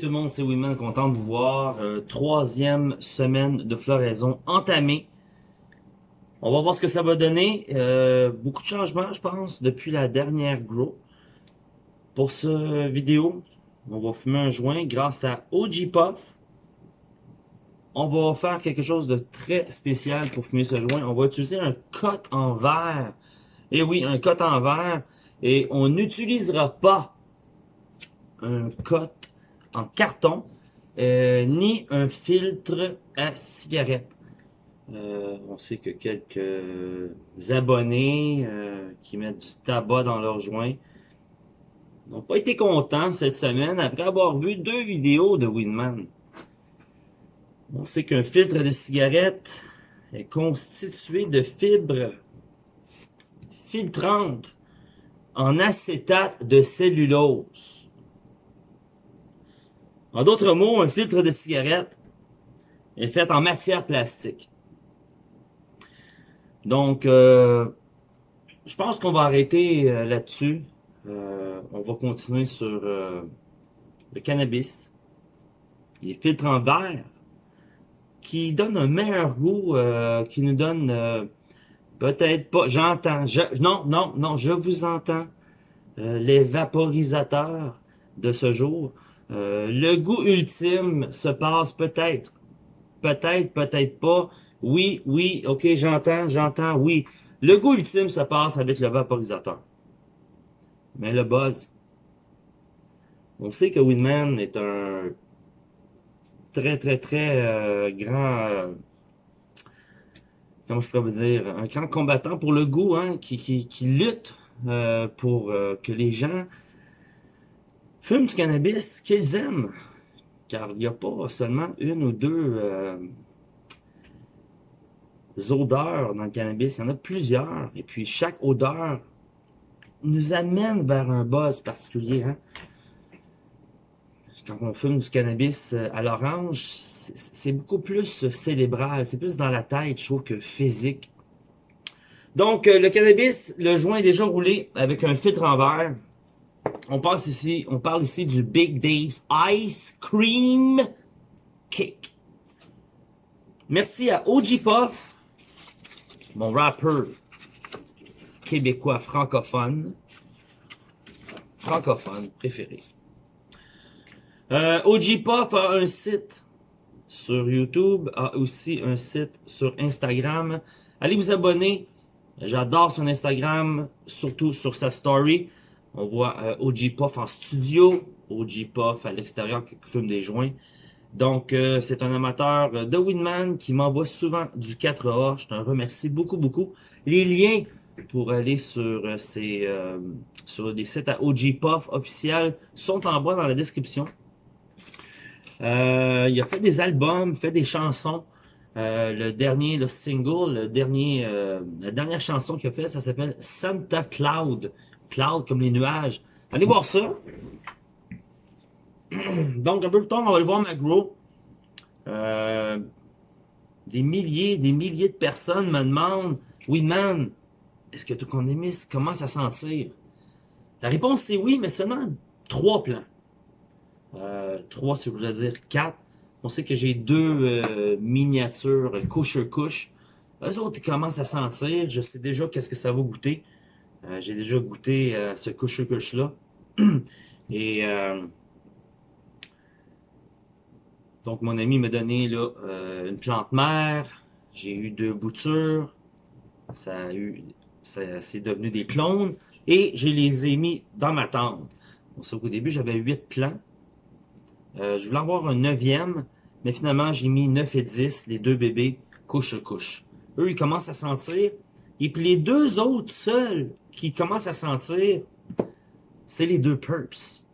tout le monde, c'est Wiman, content de vous voir. Euh, troisième semaine de floraison entamée. On va voir ce que ça va donner. Euh, beaucoup de changements, je pense, depuis la dernière grow. Pour ce vidéo, on va fumer un joint grâce à OG Puff. On va faire quelque chose de très spécial pour fumer ce joint. On va utiliser un cote en verre. Et oui, un cote en verre. Et on n'utilisera pas un cote en carton, euh, ni un filtre à cigarette. Euh, on sait que quelques abonnés euh, qui mettent du tabac dans leurs joints n'ont pas été contents cette semaine après avoir vu deux vidéos de Winman. On sait qu'un filtre de cigarette est constitué de fibres filtrantes en acétate de cellulose. En d'autres mots, un filtre de cigarette est fait en matière plastique. Donc, euh, je pense qu'on va arrêter euh, là-dessus. Euh, on va continuer sur le cannabis, les filtres en verre, qui donnent un meilleur goût, qui nous donne peut-être pas, j'entends, non, non, non, je vous entends, les vaporisateurs de ce jour, euh, le goût ultime se passe peut-être. Peut-être, peut-être pas. Oui, oui, ok, j'entends, j'entends, oui. Le goût ultime se passe avec le vaporisateur. Mais le buzz. On sait que Winman est un très, très, très euh, grand... Euh, comment je pourrais vous dire? Un grand combattant pour le goût, hein, qui, qui lutte pour que les gens fument du cannabis qu'ils aiment. Car il n'y a pas seulement une ou deux euh, odeurs dans le cannabis, il y en a plusieurs. Et puis chaque odeur nous amène vers un buzz particulier. Hein. Quand on fume du cannabis euh, à l'orange, c'est beaucoup plus célébral, c'est plus dans la tête, je trouve, que physique. Donc, euh, le cannabis, le joint est déjà roulé avec un filtre en verre on, parle ici du Big Dave's Ice Cream Cake. Merci à OG Puff, mon rappeur québécois francophone. Francophone préféré. Euh, OG Puff a un site sur YouTube, a aussi un site sur Instagram. Allez vous abonner. J'adore son Instagram, surtout sur sa story. On voit euh, OG Puff en studio, OG Puff à l'extérieur qui fume des joints. Donc, euh, c'est un amateur de Winman qui m'envoie souvent du 4A. Je te remercie beaucoup, beaucoup. Les liens pour aller sur euh, ces sur des sites à OG Puff officiels sont en bas dans la description. il a fait des albums, fait des chansons. le dernier, le single, le dernier, la dernière chanson qu'il a fait, ça s'appelle Santa Cloud cloud comme les nuages. Allez voir ça. Donc, un peu plus tard, on va aller voir ma grow. Euh, des milliers, des milliers de personnes me demandent « Oui, man, est-ce que émisse commence à sentir? » La réponse c'est oui, mais seulement trois plans. Euh, trois, si vous voulez dire quatre. On sait que j'ai deux euh, miniatures couche-couche. Eux autres, ils commencent à sentir. Je sais déjà qu'est-ce que ça va goûter. Euh, j'ai déjà goûté euh, ce couche-couche-là. Et euh, donc, mon ami m'a donné là, une plante mère. J'ai eu deux boutures. Ça a eu, ça c'est devenu des clones. Et je les ai mis dans ma tente. Bon, au début, j'avais huit plants. je voulais avoir un neuvième, mais finalement, j'ai mis 9 et 10, les deux bébés, couche-couche. Eux, ils commencent à sentir. Et puis les deux autres seuls qui commencent à sentir, c'est les deux perps.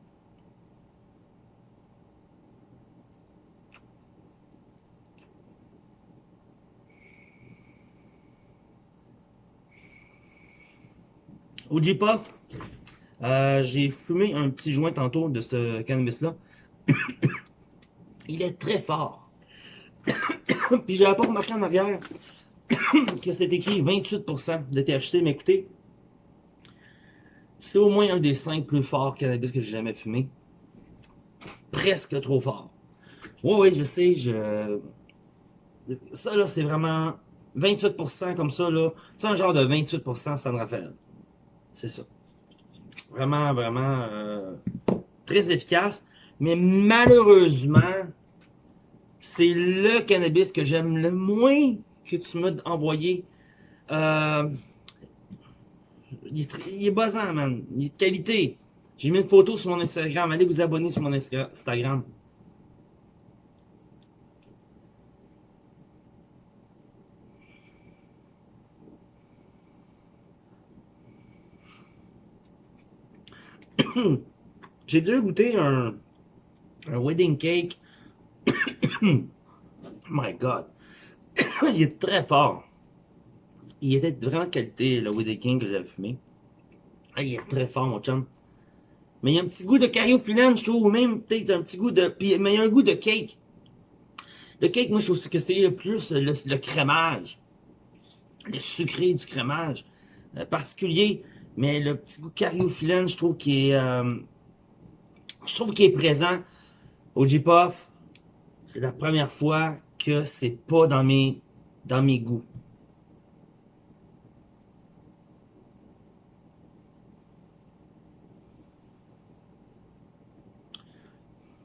Au J-Puff, euh, j'ai fumé un petit joint tantôt de ce cannabis-là. Il est très fort. Puis j'avais pas remarqué en arrière que c'est écrit 28% de THC, mais écoutez, c'est au moins un des cinq plus forts cannabis que j'ai jamais fumé. presque trop fort. Oui, oui, je sais, je... Ça, là, c'est vraiment 28% comme ça, là. C'est un genre de 28% San Rafael. C'est ça. Vraiment, vraiment euh, très efficace. Mais malheureusement, c'est le cannabis que j'aime le moins que tu m'as envoyé. Euh, il, est, il man. Il est de qualité. J'ai mis une photo sur mon Instagram. Allez vous abonner sur mon Instagram. J'ai déjà goûté un, un wedding cake. My God. il est très fort. Il était vraiment qualité, le wedding cake que j'avais fumé. Ah, il est très fort, mon chum. Mais il y a un petit goût de cariophyllène, je trouve, ou même peut-être un petit goût de... mais il y a un goût de cake. Le cake, moi, je trouve que c'est le plus le, crémage. Le sucré du crémage. Euh, particulier. Mais le petit goût cariophyllène, je trouve qu'il est... Euh, je trouve qu'il est présent au J-Puff. C'est la première fois que c'est pas dans mes, dans mes goûts.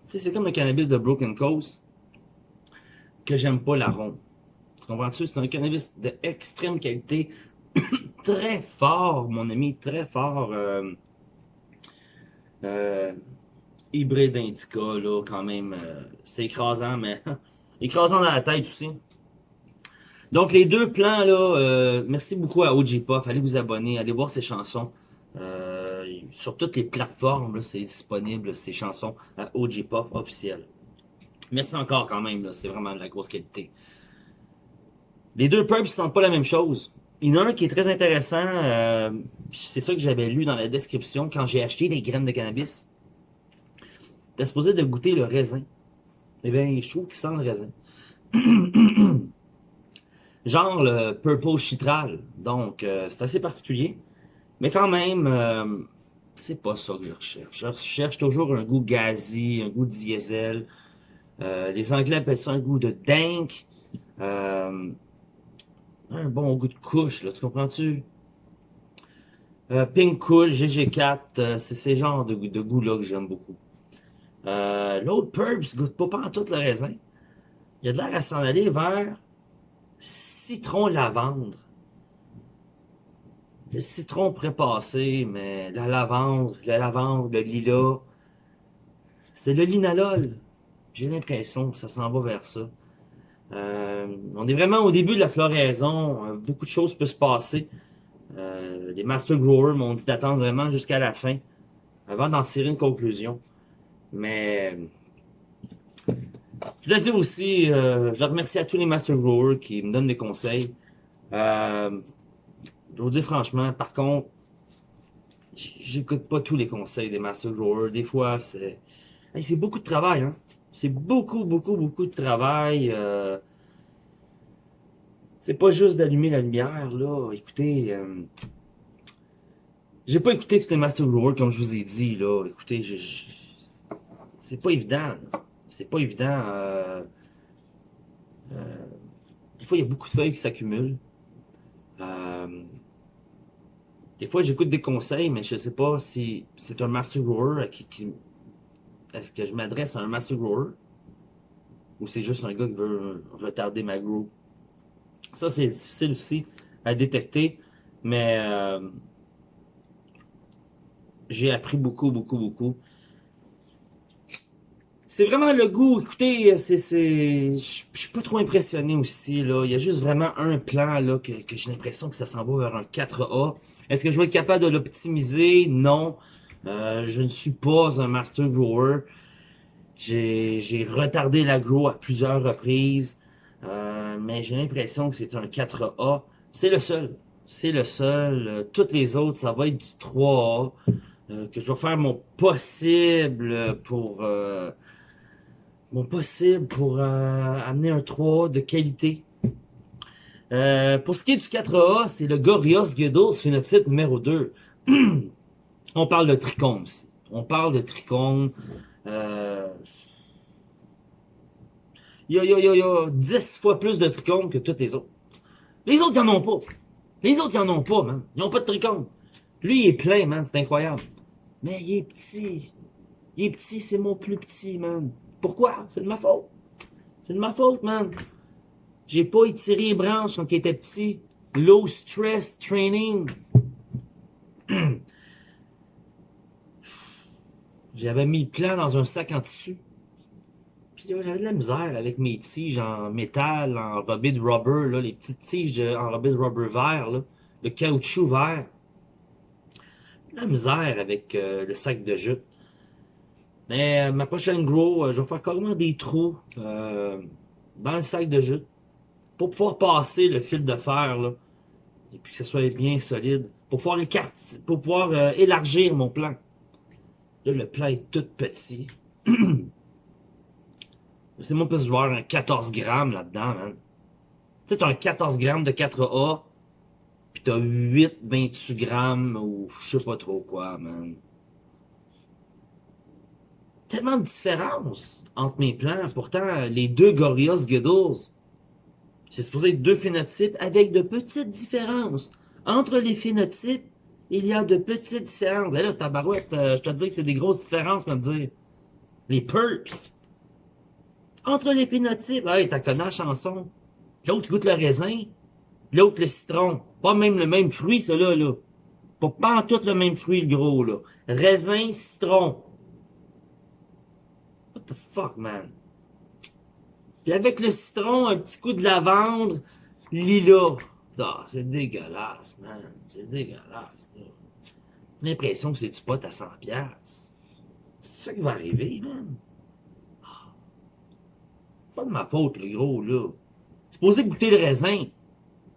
Tu sais, c'est comme le cannabis de Broken Coast que j'aime pas l'arôme. Tu comprends-tu? C'est un cannabis d'extrême qualité très fort, mon ami, très fort. Euh, euh, hybride indica, là, quand même. Euh, c'est écrasant, mais écrasant dans la tête aussi. Donc, les deux plans, là, euh, merci beaucoup à OG Pop. Allez vous abonner, allez voir ses chansons. Euh, sur toutes les plateformes, c'est disponible, ces chansons à OG Pop officiel. Merci encore quand même, c'est vraiment de la grosse qualité. Les deux pubs ne sentent pas la même chose. Il y en a un qui est très intéressant, euh, c'est ça que j'avais lu dans la description quand j'ai acheté les graines de cannabis. T'es supposé de goûter le raisin. Eh bien, je trouve qu'il sent le raisin. Genre le purple chitral. Donc, euh, c'est assez particulier. Mais quand même, euh, c'est pas ça que je recherche. Je recherche toujours un goût gazi, un goût diesel. les Anglais appellent ça un goût de dank un bon goût de couche, là, tu comprends-tu? Euh, Pink Couche, GG4, euh, c'est ces genres de, de goûts-là que j'aime beaucoup. Euh, L'autre Purps goûte pas en tout le raisin. Il a de l'air à s'en aller vers citron lavande. Le citron prépassé, mais la lavande, la lavande, le lilas, c'est le linalol. J'ai l'impression que ça s'en va vers ça. Euh, on est vraiment au début de la floraison. Euh, beaucoup de choses peuvent se passer. Euh, les Master Growers m'ont dit d'attendre vraiment jusqu'à la fin avant d'en tirer une conclusion. Mais je dois dire aussi, je dois remercier à tous les Master Growers qui me donnent des conseils. je vous dis franchement, par contre, j'écoute pas tous les conseils des Master Growers. Des fois, c'est c'est beaucoup de travail. Hein? C'est beaucoup, beaucoup, beaucoup de travail. Euh, c'est pas juste d'allumer la lumière, là. Écoutez, euh, j'ai pas écouté tous les Master Growers, comme je vous ai dit, là. Écoutez, je, c'est pas évident. C'est pas évident. Euh, des fois, il y a beaucoup de feuilles qui s'accumulent. des fois, j'écoute des conseils, mais je sais pas si c'est un Master Grower qui, qui est-ce que je m'adresse à un master grower ou c'est juste un gars qui veut retarder ma grow? Ça, c'est difficile aussi à détecter, mais euh, j'ai appris beaucoup, beaucoup, beaucoup. C'est vraiment le goût, écoutez, c'est, c'est, je suis pas trop impressionné aussi, là. Il y a juste vraiment un plan, là, que, que j'ai l'impression que ça s'en va vers un 4A. Est-ce que je vais être capable de l'optimiser? Non. Euh, je ne suis pas un master grower. J'ai retardé l'agro à plusieurs reprises. Euh, mais j'ai l'impression que c'est un 4A. C'est le seul. C'est le seul. Euh, toutes les autres, ça va être du 3A. que je vais faire mon possible pour... mon possible pour amener un 3A de qualité. pour ce qui est du 4A, c'est le Gorios Giddles phénotype numéro 2. On parle de trichome On parle de trichome. Euh, il y a, il y a, il y a, il y a 10 fois plus de trichomes que toutes les autres. Les autres, ils en ont pas. Les autres, ils en ont pas, man. Ils ont pas de trichomes. Lui, il est plein, man. C'est incroyable. Mais il est petit. Il est petit, c'est mon plus petit, man. Pourquoi? C'est de ma faute. C'est de ma faute, man. J'ai pas étiré les branches quand il était petit. Low stress training. J'avais mis le plan dans un sac en tissu. Puis j'avais de la misère avec mes tiges en métal, en robé de rubber, là, les petites tiges de- en robé de rubber vert, là, le caoutchouc vert. De la misère avec euh, le sac de jute. Mais euh, ma prochaine grow, euh, je vais faire carrément des trous euh, dans le sac de jute pour pouvoir passer le fil de fer là, et puis que ce soit bien solide, pour pouvoir pour pouvoir élargir mon plan. Là, le plan est tout petit. C'est moi plus joueur un 14 grammes là-dedans, man. Tu sais, t'as un 14 grammes de 4A, puis t'as 8 28 grammes ou je sais pas trop quoi, man. Tellement de différence entre mes plans. Pourtant, les deux Gorillaz Giddles, c'est supposé être deux phénotypes avec de petites différences. Entre les phénotypes, il y a de petites différences. Et là, tabarouette, euh, je te dis que c'est des grosses différences, me dire. Les perps. Entre les phénotypes, hey, t'as connu la chanson. L'autre goûte le raisin, l'autre le citron. Pas même le même fruit, ça là, là. Pas, pas en tout le même fruit, le gros, là. Raisin, citron. The fuck, man? Puis avec le citron, un petit coup de lavande, lilas. Ah, c'est dégueulasse, man. C'est dégueulasse, l'impression que c'est du pot à 100 piastres. C'est ça qui va arriver, man. Ah. Pas de ma faute, le gros, là. Supposé goûter le raisin.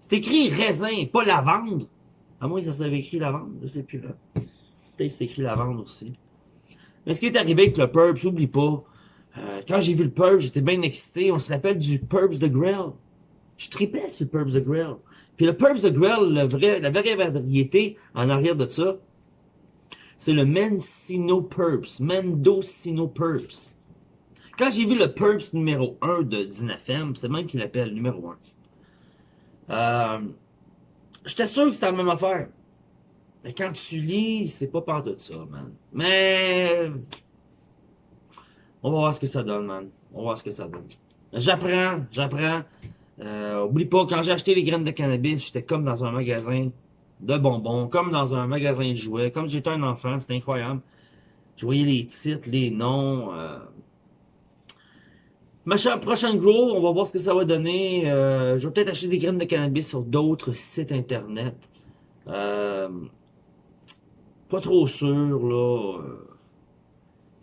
C'est écrit raisin, pas lavande. À moins que ça soit écrit lavande, je sais plus, là. Peut-être c'est écrit lavande aussi. Mais ce qui est arrivé avec le Purps, oublie pas. Euh, quand j'ai vu le Purps, j'étais bien excité. On se rappelle du Purps de Grill. Je tripais sur le Purps de Grill. Puis le Purps de Grill, la vraie variété en arrière de ça, c'est le Mendocino Purps. Mendocino Purps. Quand j'ai vu le Purps numéro 1 de Dinafem, c'est même qu'il l'appelle numéro 1. Euh, J'étais sûr que c'était la même affaire. Mais quand tu lis, c'est pas part de ça, man. Mais... On va voir ce que ça donne, man. On va voir ce que ça donne. J'apprends, j'apprends. Euh, oublie pas, quand j'ai acheté les graines de cannabis, j'étais comme dans un magasin de bonbons, comme dans un magasin de jouets, comme j'étais un enfant, c'était incroyable. Je voyais les titres, les noms. Euh... Ma chère prochaine grow, on va voir ce que ça va donner. Euh, je vais peut-être acheter des graines de cannabis sur d'autres sites internet. Euh, pas trop sûr, là.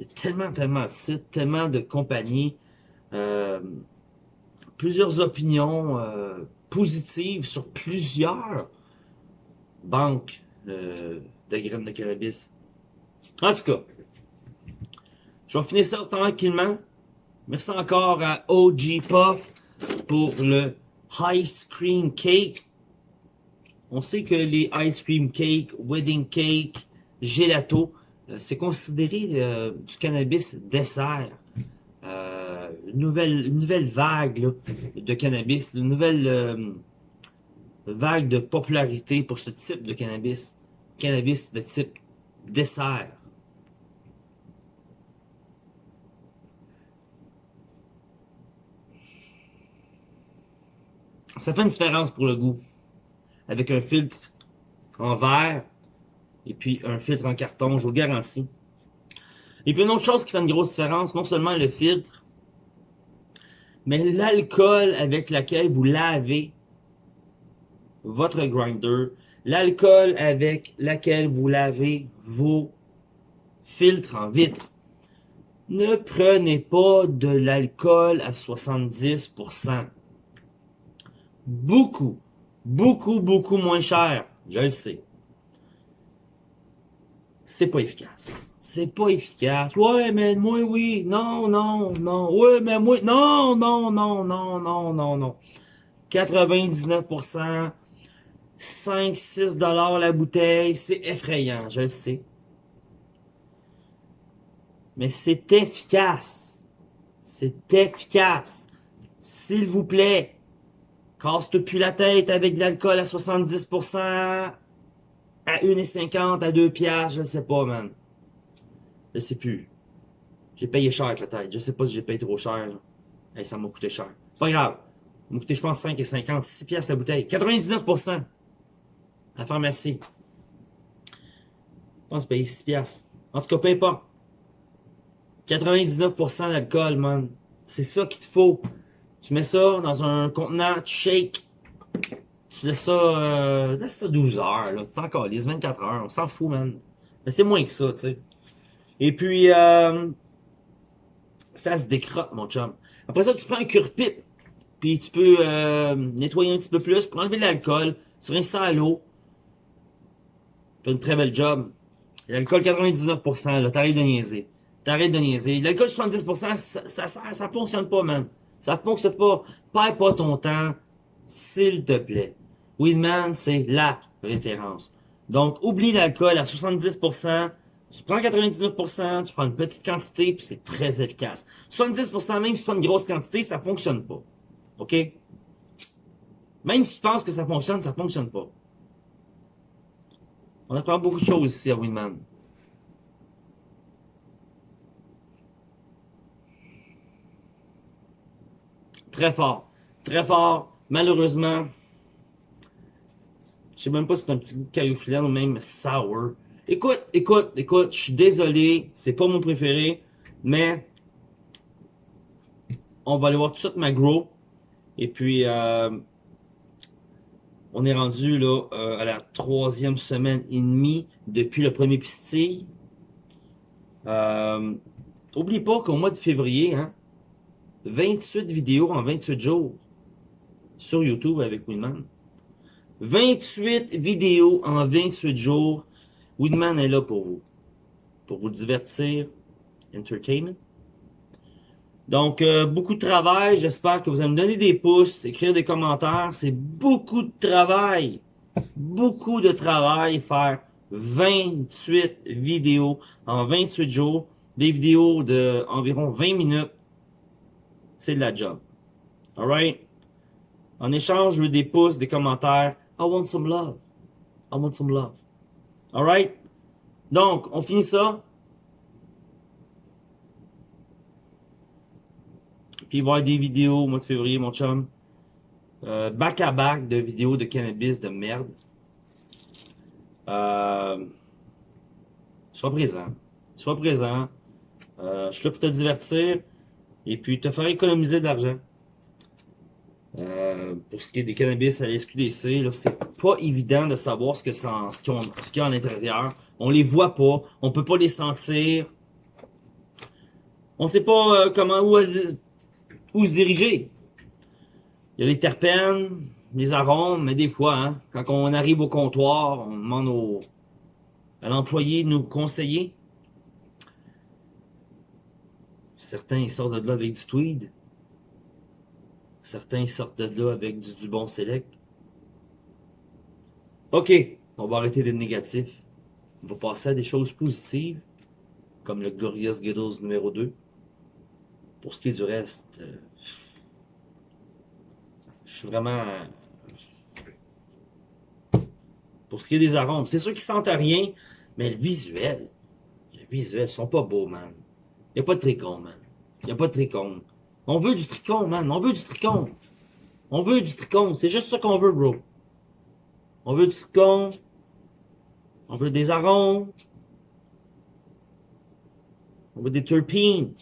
Il y a tellement, tellement de sites, tellement de compagnies. Euh, plusieurs opinions euh, positives sur plusieurs banques euh, de graines de cannabis. En tout cas, je vais finir ça tranquillement. Merci encore à OG Puff pour le Ice Cream Cake. On sait que les Ice Cream Cake, Wedding Cake, Gelato, c'est considéré euh, du cannabis dessert. Euh, une, nouvelle, nouvelle vague de cannabis, une nouvelle euh, vague de popularité pour ce type de cannabis. Cannabis de type dessert. Ça fait une différence pour le goût. Avec un filtre en verre et puis un filtre en carton, je vous garantis. Et puis une autre chose qui fait une grosse différence, non seulement le filtre, mais l'alcool avec lequel vous lavez votre grinder, l'alcool avec lequel vous lavez vos filtres en vitre. Ne prenez pas de l'alcool à 70%. Beaucoup, beaucoup, beaucoup moins cher, je le sais. C'est pas efficace. C'est pas efficace. Ouais, mais moi, oui. Non, non, non. Ouais, mais moi, non, non, non, non, non, non, non. 99%, 5, 6 dollars la bouteille, c'est effrayant, je le sais. Mais c'est efficace. C'est efficace. S'il vous plaît, casse-toi plus la tête avec de l'alcool à 70%, à 1,50, à 2 piastres, je sais pas, man. Je sais plus. J'ai payé cher, peut-être. Je sais pas si j'ai payé trop cher, là. ça m'a coûté cher. Pas grave. Ça m'a coûté, je pense, 5,50, 6 piastres la bouteille. 99%. À la pharmacie. Je pense payer 6 piastres. En tout cas, peu importe. 99% d'alcool, man. C'est ça qu'il te faut. Tu mets ça dans un contenant, tu shake. Tu laisses ça, euh, ça 12 heures, là. T'es encore les 24 heures. On s'en fout, man. Mais c'est moins que ça, tu sais. Et puis, euh, ça se décrotte, mon chum. Après ça, tu prends un cure-pipe. Puis tu peux euh, nettoyer un petit peu plus pour enlever l'alcool. Tu rinces ça à l'eau. Fais une très belle job. L'alcool 99%, là, t'arrêtes de niaiser. T'arrêtes de niaiser. L'alcool 70%, ça, ça, ça, ça, fonctionne pas, man. Ça fonctionne pas. Perds pas ton temps, s'il te plaît. Weedman, c'est LA référence. Donc, oublie l'alcool à 70%. Tu prends 99%, tu prends une petite quantité, puis c'est très efficace. 70%, même si tu prends une grosse quantité, ça fonctionne pas. OK? Même si tu penses que ça fonctionne, ça fonctionne pas. On apprend beaucoup de choses ici à Winman. Très fort. Très fort. Malheureusement, je sais même pas si c'est un petit goût de ou même sour. Écoute, écoute, écoute, je suis désolé, c'est pas mon préféré, mais on va aller voir tout de suite ma grow. Et puis, euh, on est rendu là euh, à la troisième semaine et demie depuis le premier pistille. Euh, oublie pas qu'au mois de février, hein, 28 vidéos en 28 jours sur YouTube avec Winman. 28 vidéos en 28 jours. Winman est là pour vous. Pour vous divertir. Entertainment. Donc, euh, beaucoup de travail. J'espère que vous allez me donner des pouces, écrire des commentaires. C'est beaucoup de travail. Beaucoup de travail faire 28 vidéos en 28 jours. Des vidéos de environ 20 minutes. C'est de la job. Alright? En échange, je veux des pouces, des commentaires. I want some love. I want some love. Alright? Donc, on finit ça. Puis il des vidéos au mois de février, mon chum. Euh, back à back de vidéos de cannabis de merde. Euh, sois présent. Sois présent. Euh, je suis là pour te divertir. Et puis te faire économiser de l'argent. Euh, pour ce qui est des cannabis à la SQDC, c'est pas évident de savoir ce ce qu'il y a à l'intérieur. On les voit pas, on peut pas les sentir. On sait pas comment où où se diriger. Il y a les terpènes, les arômes, mais des fois, hein, quand on arrive au comptoir, on demande au, à l'employé de nous conseiller. Certains sortent de là avec du tweed. Certains sortent de là avec du, bon select. OK, on va arrêter d'être négatif. On va passer à des choses positives, comme le Gorillaz Skittles numéro 2. Pour ce qui est du reste, euh, je suis vraiment... Pour ce qui est des arômes, c'est sûr qu'ils sentent rien, mais le visuel, le visuel, ils sont pas beaux, man. Il n'y a pas de tricône, man. Il n'y a pas de tricône. On veut du tricône, man. On veut du tricône. On veut du tricône. C'est juste ça qu'on veut, bro. On veut du tricône. On veut des arômes. On veut des terpènes.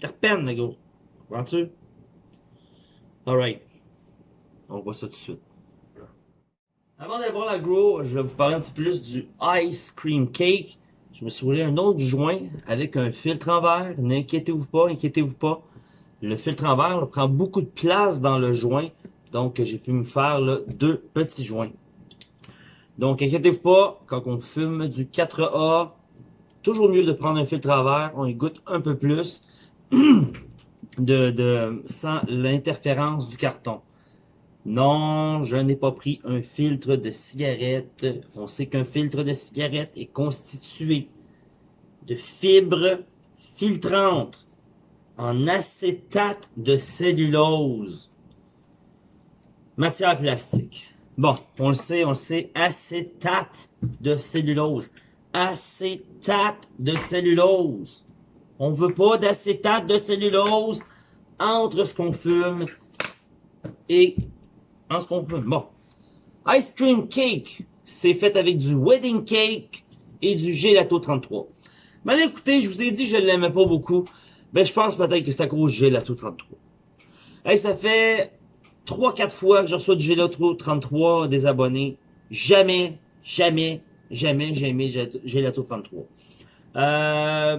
Terpènes, les gars. Comprends-tu? Alright. On voit ça tout de suite. Avant d'aller voir la grow, je vais vous parler un petit peu plus du Ice Cream Cake. Je me suis roulé un autre joint avec un filtre en verre. N'inquiétez-vous pas, inquiétez-vous pas. Le filtre en verre prend beaucoup de place dans le joint. Donc, j'ai pu me faire deux petits joints. Donc, inquiétez-vous pas, quand on fume du 4A, toujours mieux de prendre un filtre en verre. On y goûte un peu plus. de, de sans l'interférence du carton. Non, je n'ai pas pris un filtre de cigarette. On sait qu'un filtre de cigarette est constitué de fibres filtrantes en acétate de cellulose. Matière plastique. Bon, on le sait, on le sait, acétate de cellulose. Acétate de cellulose. On veut pas d'acétate de cellulose entre ce qu'on fume et en ce qu'on fume. Bon. Ice cream cake, c'est fait avec du wedding cake et du gelato 33. Mais écoutez, je vous ai dit que je l'aimais pas beaucoup. Ben, je pense peut-être que c'est à cause du gelato 33. Hey, ça fait 3-4 fois que je reçois du gelato 33 des abonnés. Jamais, jamais, jamais j'ai aimé gelato 33. Euh,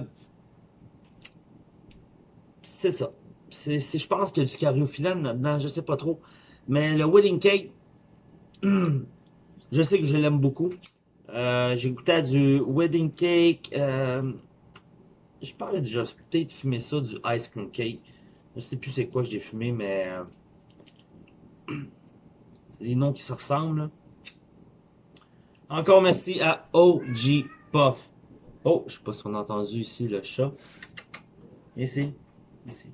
c'est ça. C'est, je pense a du cariophyllène là-dedans, je sais pas trop. Mais le wedding cake, je sais que je l'aime beaucoup. J'ai goûté à du wedding cake. Euh, je parlais déjà peut-être fumer ça, du ice cream cake. Je sais plus c'est quoi que j'ai fumé, mais... Euh, c'est des noms qui se ressemblent. Encore merci à OG Puff. Oh, je sais pas si on a entendu ici le chat. Ici. Ici.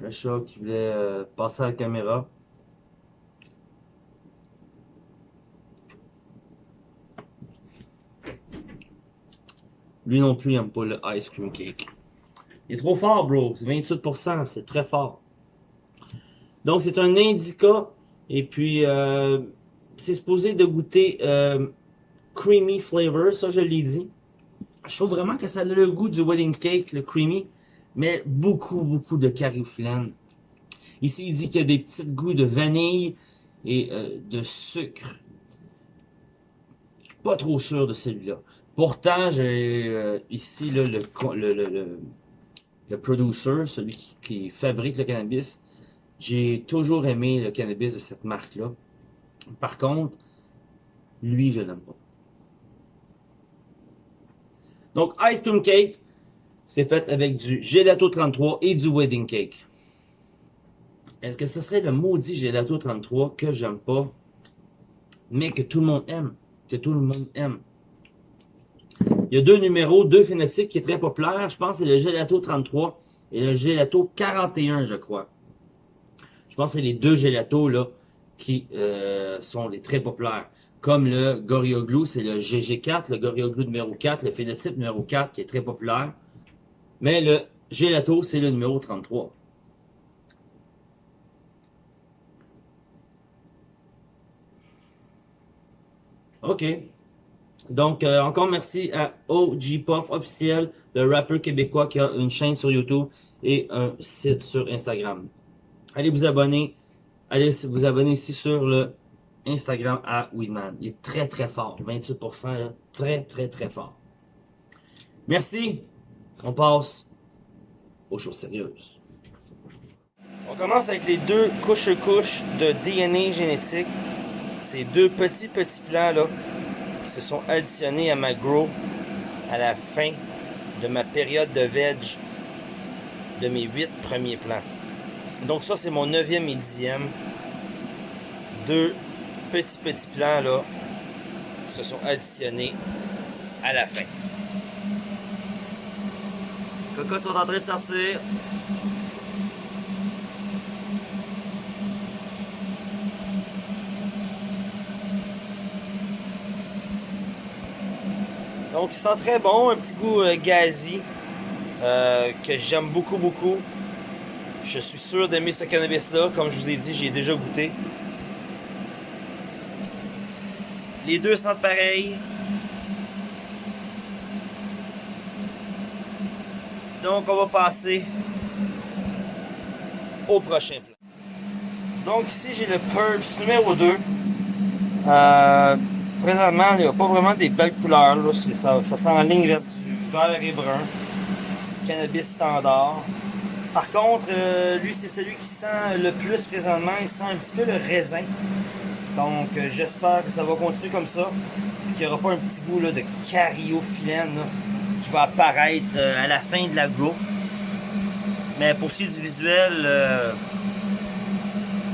Le chat qui voulait euh, passer à la caméra. Lui non plus, il aime pas le ice cream cake. Il est trop fort, bro. C'est 28%, c'est très fort. Donc, c'est un indica. Et puis, euh, c'est supposé de goûter euh, creamy flavor. Ça, je l'ai dit. Je trouve vraiment que ça a le goût du wedding cake, le creamy. Mais beaucoup, beaucoup de cariflène. Ici, il dit qu'il y a des petits goûts de vanille et euh, de sucre. Pas trop sûr de celui-là. Pourtant, j'ai euh, ici le, le, le, le, producer, celui qui, fabrique le cannabis. J'ai toujours aimé le cannabis de cette marque-là. Par contre, lui, je l'aime pas. Donc, Ice Cream Cake, c'est fait avec du Gelato 33 et du Wedding Cake. Est-ce que ce serait le maudit Gelato 33 que j'aime pas, mais que tout le monde aime? Que tout le monde aime? Il y a deux numéros, deux phénotypes qui est très populaire. Je pense que c'est le Gelato 33 et le Gelato 41, je crois. Je pense que c'est les deux Gelatos là, qui euh, sont les très populaires. Comme le Gorilla Glue, c'est le GG4, le Gorilla Glue numéro 4, le phénotype numéro 4 qui est très populaire. Mais le Gelato, c'est le numéro 33. OK. Donc, euh, encore merci à OG Puff officiel, le rappeur québécois qui a une chaîne sur YouTube et un site sur Instagram. Allez vous abonner. Allez vous abonner aussi sur le Instagram à Weedman. Il est très très fort. 28%, là, très très très fort. Merci. On passe aux choses sérieuses. On commence avec les deux couches-couches de DNA génétique. Ces deux petits petits plans là se sont additionnés à ma grow à la fin de ma période de veg de mes huit premiers plants. Donc ça, c'est mon neuvième et dixième. Deux petits petits plants là se sont additionnés à la fin. Cocottes sont en train de sortir. Donc il sent très bon, un petit goût euh, gazi euh, que j'aime beaucoup beaucoup. Je suis sûr d'aimer ce cannabis là, comme je vous ai dit, j'ai déjà goûté. Les deux sentent pareil. Donc on va passer au prochain plan. Donc ici j'ai le Purps numéro 2. Euh, présentement, il n'y a pas vraiment des belles couleurs. Là. Ça, ça s'enligne vers du vert et brun. Cannabis standard. Par contre, euh, lui, c'est celui qui sent le plus présentement. Il sent un petit peu le raisin. Donc, euh, j'espère que ça va continuer comme ça. Qu'il n'y aura pas un petit goût là, de cariophyllène qui va apparaître euh, à la fin de la grow. Mais pour ce qui est du visuel,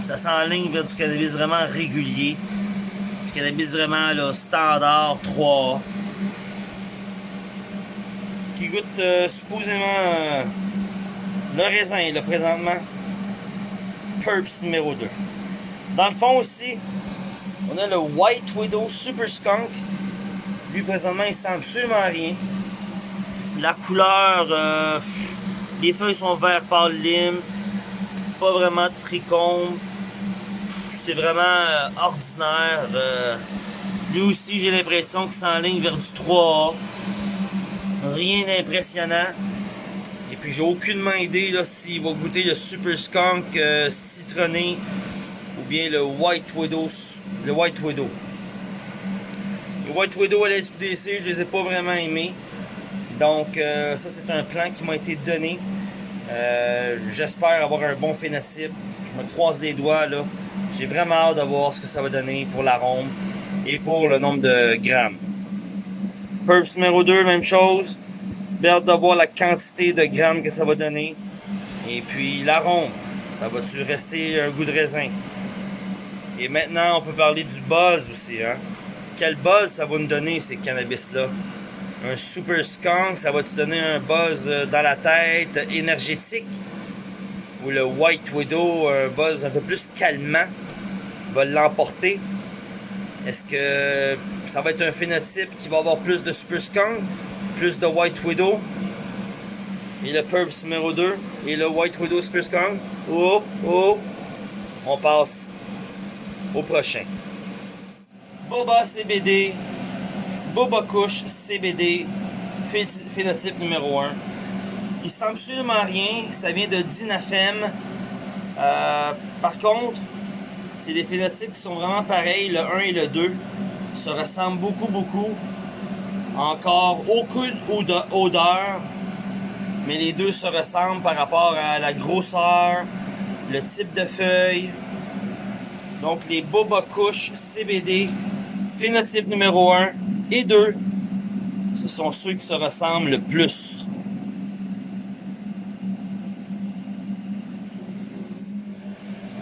ça s'enligne vers du cannabis vraiment régulier Du cannabis vraiment là, standard 3 qui goûte euh, supposément euh, le raisin là présentement. Purps numéro 2. Dans le fond aussi, on a le White Widow Super Skunk. Lui présentement il sent absolument rien. La couleur, euh, les feuilles sont vert pâle lime, pas vraiment de trichome. C'est vraiment ordinaire. lui aussi j'ai l'impression qu'il s'enligne vers du 3A. Rien d'impressionnant. Et puis j'ai aucunement idée s'il va goûter le Super Skunk euh, citronné ou bien le White Widow. Le White Widow. Le White Widow à la SQDC, je les ai pas vraiment aimés. Donc euh, ça c'est un plan qui m'a été donné. Euh, j'espère avoir un bon phénotype. Je me croise les doigts là. J'ai vraiment hâte de voir ce que ça va donner pour l'arôme et pour le nombre de grammes. Purps numéro 2, même chose. J'ai hâte de voir la quantité de grammes que ça va donner. Et puis l'arôme, ça va-tu rester un goût de raisin? Et maintenant, on peut parler du buzz aussi. Hein? Quel buzz ça va nous donner, ces cannabis-là? Un super skunk, ça va-tu donner un buzz euh, dans la tête, énergétique? Ou le White Widow, un buzz un peu plus calmant, va l'emporter? Est-ce que ça va être un phénotype qui va avoir plus de Super Skunk, plus de White Widow, et le Purps numéro 2, et le White Widow Super Skunk? Oh, oh, on passe au prochain. Boba CBD, Boba Kush CBD, phénotype numéro 1. Il sent absolument rien, ça vient de Dinafem. Euh, par contre, c'est des phénotypes qui sont vraiment pareils, le 1 et le 2 se ressemblent beaucoup, beaucoup. Encore aucune odeur, mais les deux se ressemblent par rapport à la grosseur, le type de feuille. Donc les Boba Kush CBD, phénotype numéro 1 et 2, ce sont ceux qui se ressemblent le plus.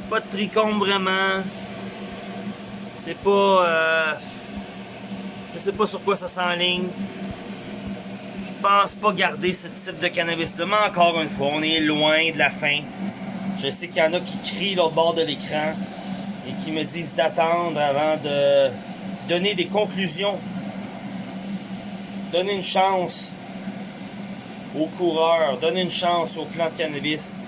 Pas de tricôme vraiment. C'est pas... Euh, je sais pas sur quoi ça s'enligne. Je pense pas garder ce type de cannabis-là. Mais encore une fois, on est loin de la fin. Je sais qu'il y en a qui crient l'autre bord de l'écran et qui me disent d'attendre avant de donner des conclusions. Donner une chance aux coureurs, donner une chance aux plants de cannabis.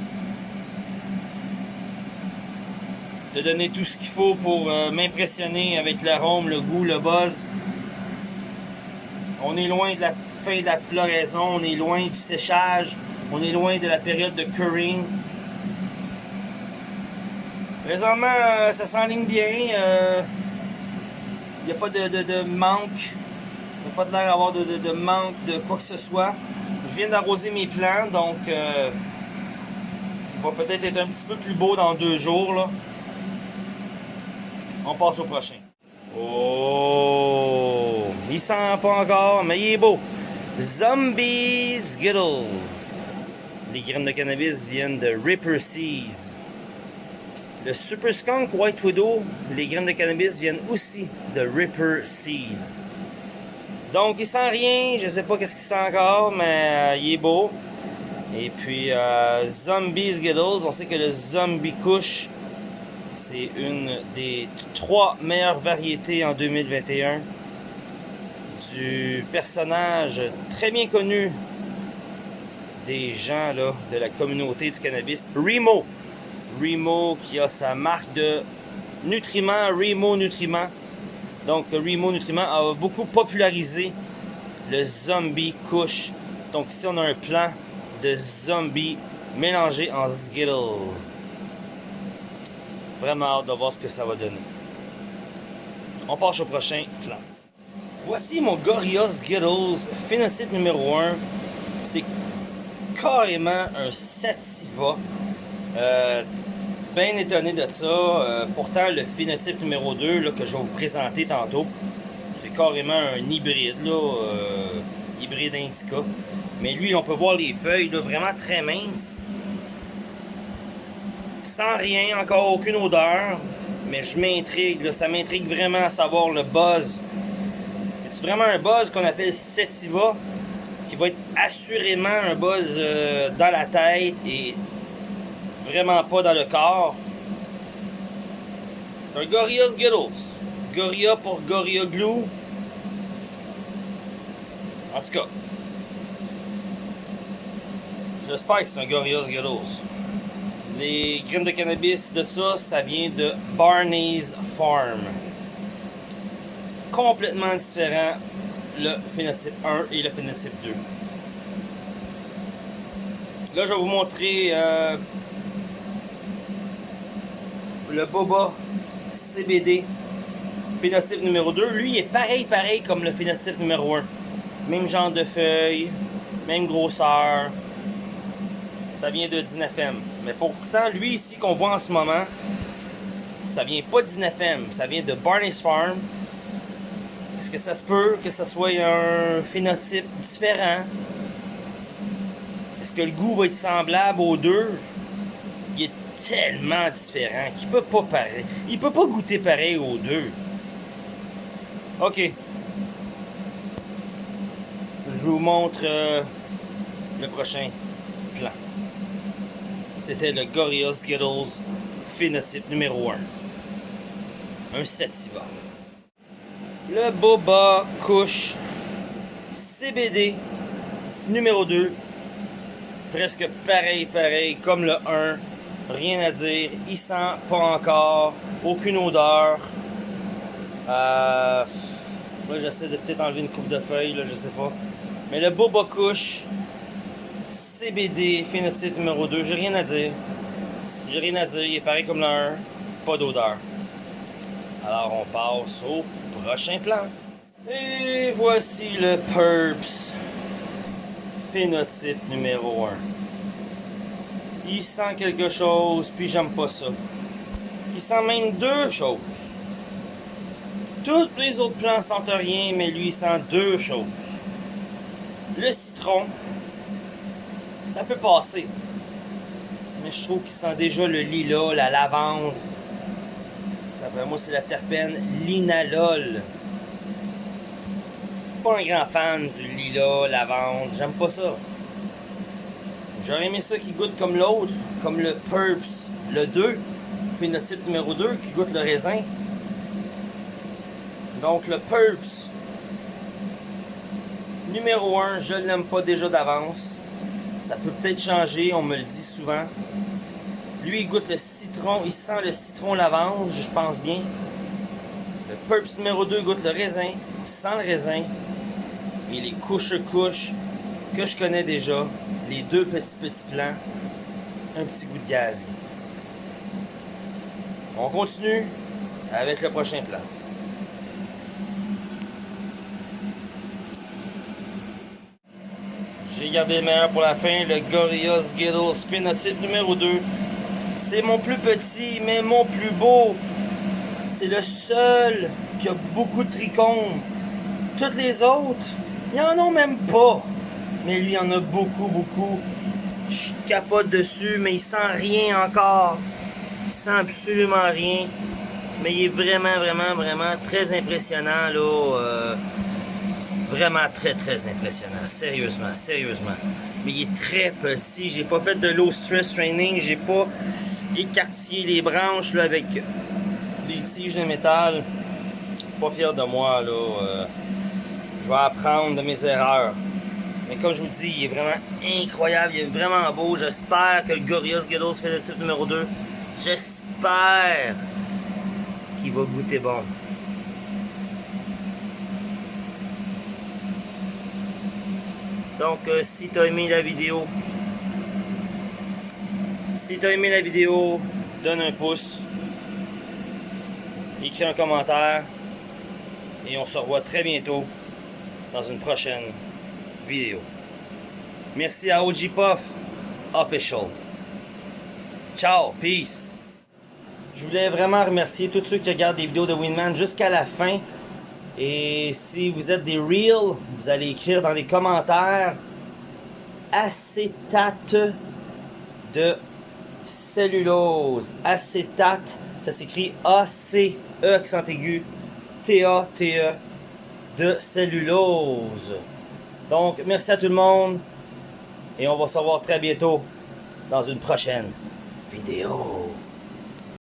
de donner tout ce qu'il faut pour euh, m'impressionner avec l'arôme, le goût, le buzz. On est loin de la fin de la floraison, on est loin du séchage, on est loin de la période de curing. Présentement, euh, ça s'enligne bien. Il euh, n'y a pas de, manque. Il n'y a pas de l'air d'avoir de, de, manque de quoi que ce soit. Je viens d'arroser mes plants, donc euh, il va peut-être être un petit peu plus beau dans deux jours. On passe au prochain. Oh! Il sent pas encore, mais il est beau. Zombies Skittles. Les graines de cannabis viennent de Ripper Seeds. Le Super Skunk White Widow, les graines de cannabis viennent aussi de Ripper Seeds. Donc il sent rien, je sais pas qu'est-ce qu'il sent encore, mais euh, il est beau. Et puis euh, Zombie Skittles, on sait que le Zombie Kush c'est une des trois meilleures variétés en 2021 du personnage très bien connu des gens là, de la communauté du cannabis, Remo. Remo qui a sa marque de nutriments, Remo Nutriments. Donc Remo Nutriments a beaucoup popularisé le zombie kush. Donc ici on a un plan de zombie mélangé en Skittles. Vraiment hâte de voir ce que ça va donner. On passe au prochain plan. Voici mon Gorilla Skittles phénotype numéro 1. C'est carrément un sativa. Euh, bien étonné de ça. Euh, pourtant, le phénotype numéro 2 là, que je vais vous présenter tantôt, c'est carrément un hybride, là, euh, hybride indica. Mais lui, on peut voir les feuilles vraiment très minces sans rien, encore aucune odeur, mais je m'intrigue, ça m'intrigue vraiment à savoir le buzz. C'est vraiment un buzz qu'on appelle Setiva, qui va être assurément un buzz euh, dans la tête et vraiment pas dans le corps. C'est un Gorilla Skittles. Gorilla pour Gorilla Glue. En tout cas, j'espère que c'est un Gorilla Skittles. Les graines de cannabis de ça, ça vient de Barney's Farm. Complètement différent le phénotype 1 et le phénotype 2. Là, je vais vous montrer euh, le Boba CBD phénotype numéro 2. Lui, est pareil, pareil comme le phénotype numéro 1. Même genre de feuilles, même grosseur. Ça vient de Dinafem. Mais pourtant, lui ici qu'on voit en ce moment, ça vient pas d'Inafem, ça vient de Barney's Farm. Est-ce que ça se peut que ce soit un phénotype différent? Est-ce que le goût va être semblable aux deux? Tellement différent qu'il peut pas pareil. Il peut pas goûter pareil aux deux. Ok. Je vous montre euh, le prochain plan. C'était le Gorilla Skittles phénotype numéro 1. Un Sativa. Le Boba Couche CBD numéro 2. Presque pareil, pareil comme le 1. Rien à dire. Il sent pas encore. Aucune odeur. Euh, j'essaie de peut-être enlever une coupe de feuilles, là, je sais pas. Mais le Boba Couche CBD, phénotype numéro 2, j'ai rien à dire. J'ai rien à dire, il est pareil comme le pas d'odeur. Alors on passe au prochain plan. Et voici le Purps, phénotype numéro 1. Il sent quelque chose, puis j'aime pas ça. Il sent même deux choses. Tous les autres plants sentent rien, mais lui il sent deux choses. Le citron, ça peut passer. Mais je trouve qu'il sent déjà le lilas, la lavande. D'après moi, c'est la terpène linalol. Pas un grand fan du lilas, lavande. J'aime pas ça. J'aurais aimé ça qui goûte comme l'autre, comme le Purps, le 2, phénotype numéro 2, qui goûte le raisin. Donc le Purps, numéro 1, je ne l'aime pas déjà d'avance. Ça peut peut-être changer, on me le dit souvent. Lui, il goûte le citron, il sent le citron lavande, je pense bien. Le Purps numéro 2 goûte le raisin, il sent le raisin. Et les couches-couches que je connais déjà, les deux petits petits plants, un petit goût de gaz. On continue avec le prochain plan. J'ai gardé le meilleur pour la fin, le Gorilla Skittles phénotype numéro 2. C'est mon plus petit, mais mon plus beau. C'est le seul qui a beaucoup de trichomes. Toutes les autres, il en ont même pas. Mais lui, il en a beaucoup, beaucoup. Je capote dessus, mais il sent rien encore. Il sent absolument rien. Mais il est vraiment, vraiment, vraiment très impressionnant, là. Euh, Vraiment très, très impressionnant. Sérieusement, sérieusement. Mais il est très petit. J'ai pas fait de low stress training. J'ai pas écartillé les branches avec des tiges de métal. Je suis pas fier de moi. là. Euh, je vais apprendre de mes erreurs. Mais comme je vous dis, il est vraiment incroyable. Il est vraiment beau. J'espère que le fait le type numéro 2. J'espère qu'il va goûter bon. Donc, euh, si tu as aimé la vidéo, si tu aimé la vidéo, donne un pouce, écris un commentaire, et on se revoit très bientôt dans une prochaine Merci à OG Puff Official. Ciao, peace. Je voulais vraiment remercier tous ceux qui regardent des vidéos de Winman jusqu'à la fin. Et si vous êtes des real, vous allez écrire dans les commentaires acétate de cellulose, acétate Ça s'écrit A-C-E accent aigu T-A-T-E de cellulose. Donc, merci à tout le monde. Et on va se revoir très bientôt dans une prochaine vidéo.